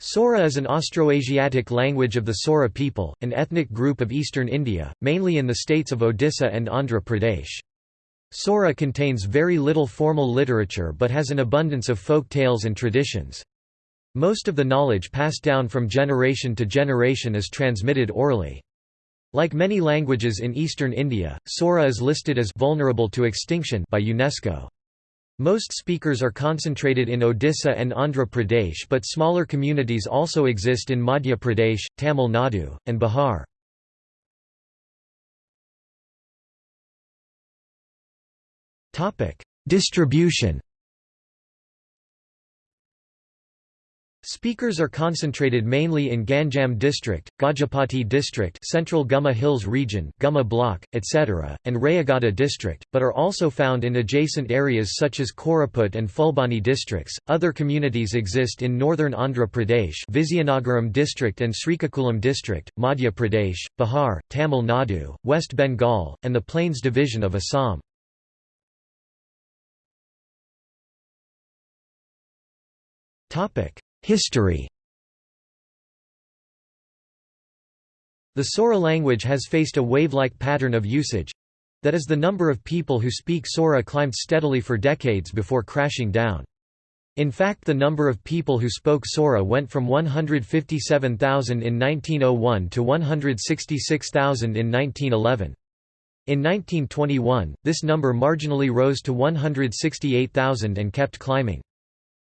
Sora is an Austroasiatic language of the Sora people, an ethnic group of eastern India, mainly in the states of Odisha and Andhra Pradesh. Sora contains very little formal literature but has an abundance of folk tales and traditions. Most of the knowledge passed down from generation to generation is transmitted orally. Like many languages in eastern India, Sora is listed as vulnerable to extinction by UNESCO. Most speakers are concentrated in Odisha and Andhra Pradesh but smaller communities also exist in Madhya Pradesh, Tamil Nadu, and Bihar. Distribution Speakers are concentrated mainly in Ganjam district, Gajapati district Central Gumma Hills region Gumma block, etc., and Rayagada district, but are also found in adjacent areas such as Koraput and Fulbani districts. Other communities exist in northern Andhra Pradesh Vizianagaram district and Srikakulam district, Madhya Pradesh, Bihar, Tamil Nadu, West Bengal, and the Plains division of Assam. Topic History The Sora language has faced a wave-like pattern of usage that is the number of people who speak Sora climbed steadily for decades before crashing down. In fact the number of people who spoke Sora went from 157,000 in 1901 to 166,000 in 1911. In 1921, this number marginally rose to 168,000 and kept climbing.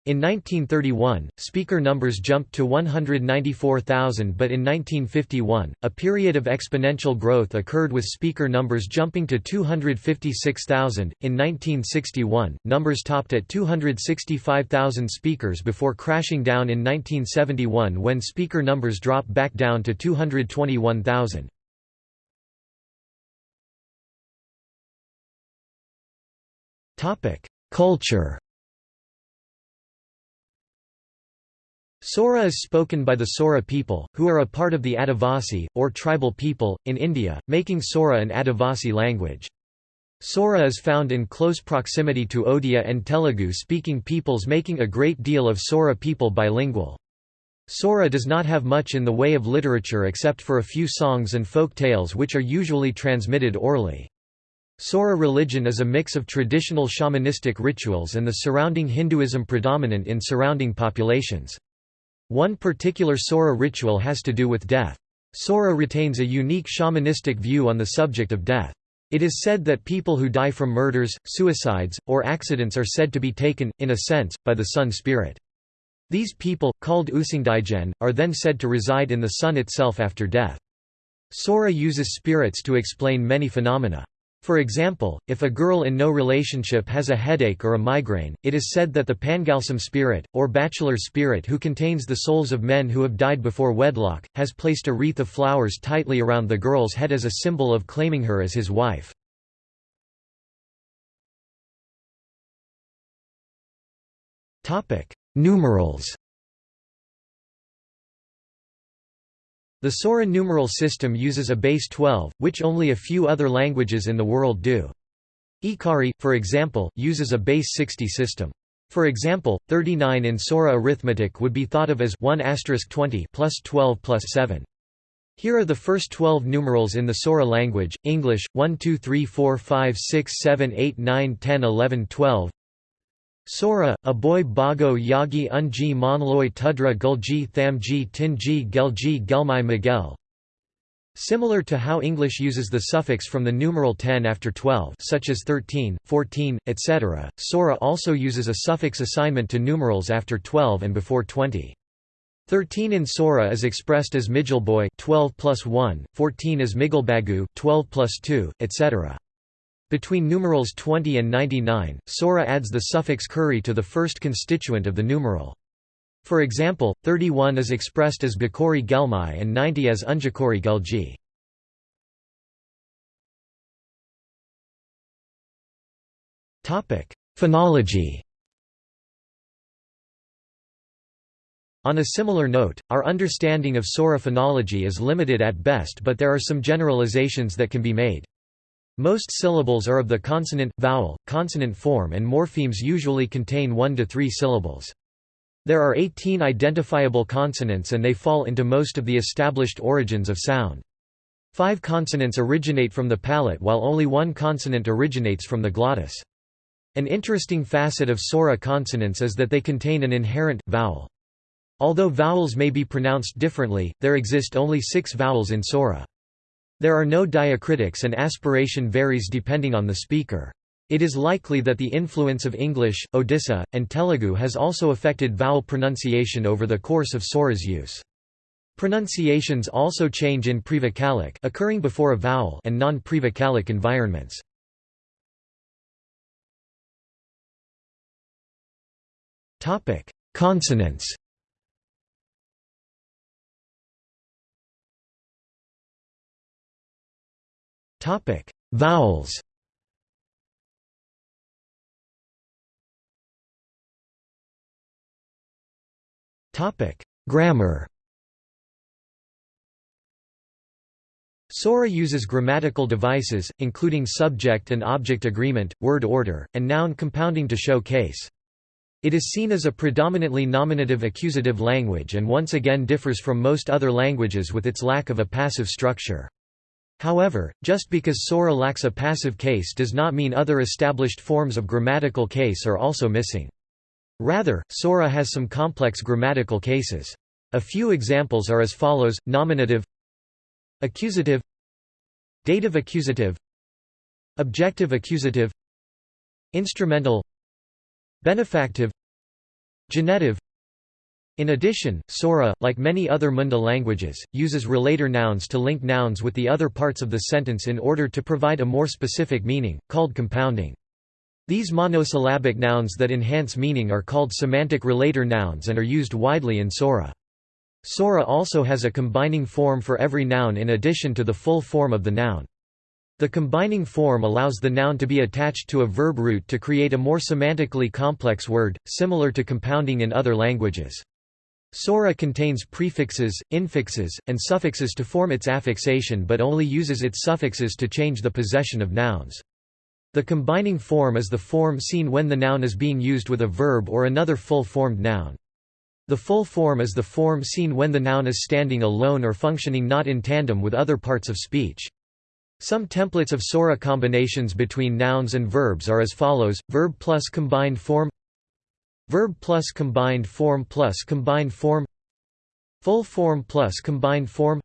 In 1931, speaker numbers jumped to 194,000 but in 1951, a period of exponential growth occurred with speaker numbers jumping to 256,000. In 1961, numbers topped at 265,000 speakers before crashing down in 1971 when speaker numbers dropped back down to 221,000. Culture Sora is spoken by the Sora people, who are a part of the Adivasi, or tribal people, in India, making Sora an Adivasi language. Sora is found in close proximity to Odia and Telugu-speaking peoples making a great deal of Sora people bilingual. Sora does not have much in the way of literature except for a few songs and folk tales which are usually transmitted orally. Sora religion is a mix of traditional shamanistic rituals and the surrounding Hinduism predominant in surrounding populations. One particular Sora ritual has to do with death. Sora retains a unique shamanistic view on the subject of death. It is said that people who die from murders, suicides, or accidents are said to be taken, in a sense, by the sun spirit. These people, called Usingdijen, are then said to reside in the sun itself after death. Sora uses spirits to explain many phenomena. For example, if a girl in no relationship has a headache or a migraine, it is said that the Pangalsam spirit, or bachelor spirit who contains the souls of men who have died before wedlock, has placed a wreath of flowers tightly around the girl's head as a symbol of claiming her as his wife. Numerals The Sora numeral system uses a base 12, which only a few other languages in the world do. Ekari, for example, uses a base 60 system. For example, 39 in Sora arithmetic would be thought of as 1 20 plus 12 plus 7. Here are the first 12 numerals in the Sora language, English, 1 2 3 4 5 6 7 8 9 10 11 12 Sora, Aboy Bago Yagi Unji Monloy Tudra Gulji Thamji Tinji Gelji Gelmai Miguel Similar to how English uses the suffix from the numeral 10 after 12 such as 13, 14, etc., Sora also uses a suffix assignment to numerals after 12 and before 20. 13 in Sora is expressed as Mijilboy 12 plus 1, 14 as Migilbagu 12 plus 2, etc. Between numerals 20 and 99, Sora adds the suffix kuri to the first constituent of the numeral. For example, 31 is expressed as Bakori Gelmai and 90 as Unjakori Gelji. Phonology On a similar note, our understanding of Sora phonology is limited at best but there are some generalizations that can be made. Most syllables are of the consonant, vowel, consonant form and morphemes usually contain one to three syllables. There are 18 identifiable consonants and they fall into most of the established origins of sound. Five consonants originate from the palate while only one consonant originates from the glottis. An interesting facet of Sora consonants is that they contain an inherent vowel. Although vowels may be pronounced differently, there exist only six vowels in Sora. There are no diacritics and aspiration varies depending on the speaker. It is likely that the influence of English, Odisha, and Telugu has also affected vowel pronunciation over the course of Sora's use. Pronunciations also change in prevocalic occurring before a vowel and non-prevocalic environments. Consonants. Topic: Vowels. Topic: Grammar. Sora uses grammatical devices, including subject and object agreement, word order, and noun compounding to show case. It is seen as a predominantly nominative accusative language and once again differs from most other languages with its lack of a passive structure. However, just because Sora lacks a passive case does not mean other established forms of grammatical case are also missing. Rather, Sora has some complex grammatical cases. A few examples are as follows, nominative Accusative Dative accusative Objective accusative Instrumental Benefactive Genetive in addition, Sora, like many other Munda languages, uses relator nouns to link nouns with the other parts of the sentence in order to provide a more specific meaning, called compounding. These monosyllabic nouns that enhance meaning are called semantic relator nouns and are used widely in Sora. Sora also has a combining form for every noun in addition to the full form of the noun. The combining form allows the noun to be attached to a verb root to create a more semantically complex word, similar to compounding in other languages. Sora contains prefixes, infixes, and suffixes to form its affixation but only uses its suffixes to change the possession of nouns. The combining form is the form seen when the noun is being used with a verb or another full-formed noun. The full form is the form seen when the noun is standing alone or functioning not in tandem with other parts of speech. Some templates of Sora combinations between nouns and verbs are as follows, verb plus combined form Verb plus combined form plus combined form Full form plus combined form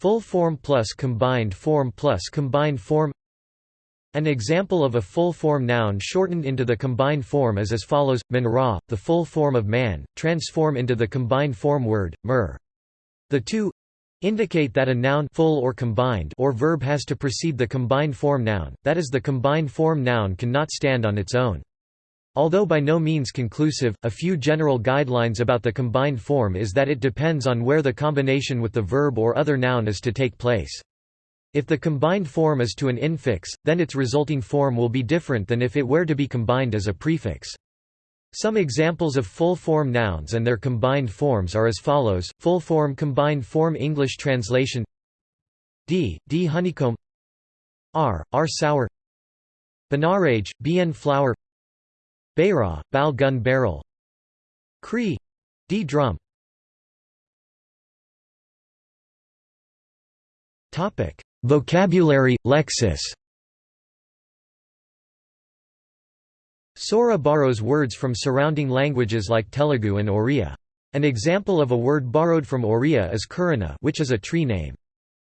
Full form plus combined form plus combined form an example of a full-form noun shortened into the combined form is as follows, man the full form of man, transform into the combined form word, mer. The two indicate that a noun full or combined or verb has to precede the combined form noun, that is the combined form noun cannot stand on its own. Although by no means conclusive, a few general guidelines about the combined form is that it depends on where the combination with the verb or other noun is to take place. If the combined form is to an infix, then its resulting form will be different than if it were to be combined as a prefix. Some examples of full-form nouns and their combined forms are as follows, full-form combined form English translation D, D honeycomb R, R sour Banarage, BN flower Bayra, Bal gun barrel Cree, D drum Vocabulary, lexis Sora borrows words from surrounding languages like Telugu and Oriya. An example of a word borrowed from Oriya is Kurana which is a tree name.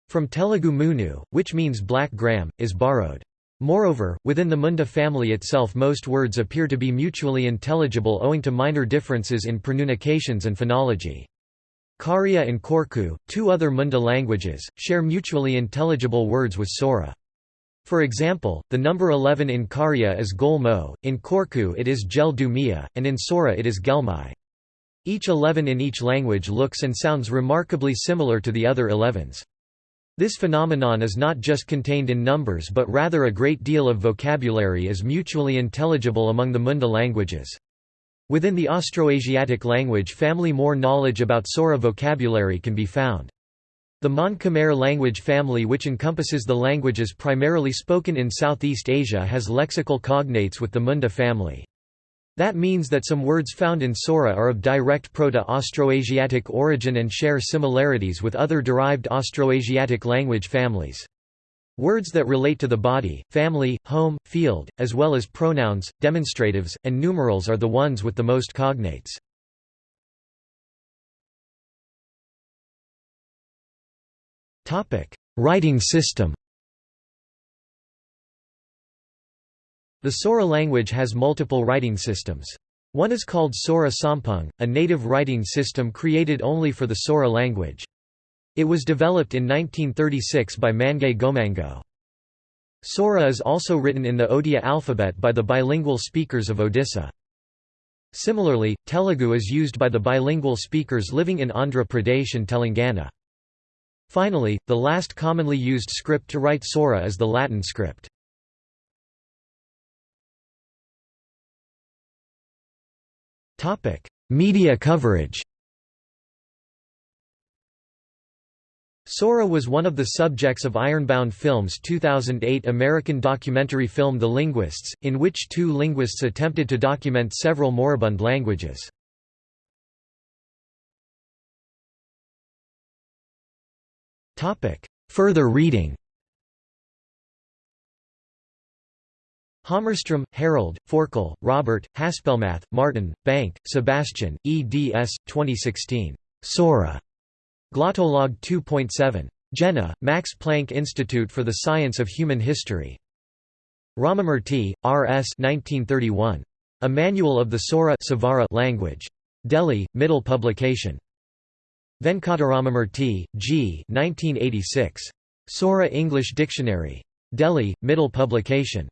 From Telugu Munu, which means black gram, is borrowed. Moreover, within the Munda family itself most words appear to be mutually intelligible owing to minor differences in pronunciations and phonology. Kharia and Korku, two other Munda languages, share mutually intelligible words with Sora. For example, the number 11 in Kharia is Golmo, in Korku it is Gel Dumia, and in Sora it is Gelmai. Each 11 in each language looks and sounds remarkably similar to the other 11s. This phenomenon is not just contained in numbers but rather a great deal of vocabulary is mutually intelligible among the Munda languages. Within the Austroasiatic language family more knowledge about Sora vocabulary can be found. The Mon Khmer language family which encompasses the languages primarily spoken in Southeast Asia has lexical cognates with the Munda family. That means that some words found in Sora are of direct Proto-Austroasiatic origin and share similarities with other derived Austroasiatic language families. Words that relate to the body, family, home, field, as well as pronouns, demonstratives, and numerals are the ones with the most cognates. Writing system The Sora language has multiple writing systems. One is called Sorang Sompeng, a native writing system created only for the Sora language. It was developed in 1936 by Mangay Gomango. Sora is also written in the Odia alphabet by the bilingual speakers of Odisha. Similarly, Telugu is used by the bilingual speakers living in Andhra Pradesh and Telangana. Finally, the last commonly used script to write Sora is the Latin script. Media coverage Sora was one of the subjects of Ironbound Films' 2008 American documentary film The Linguists, in which two linguists attempted to document several moribund languages. Further reading Hammarström, Harold, Forkel, Robert, Haspelmath, Martin, Bank, Sebastian, eds. 2016. Sora. Glottolog 2.7. Jena, Max Planck Institute for the Science of Human History. Ramamurthy, R.S. 1931. A Manual of the Sora language. Delhi, Mittal Publication. Venkataramamurthy, G. 1986. Sora English Dictionary. Delhi, Mittal Publication.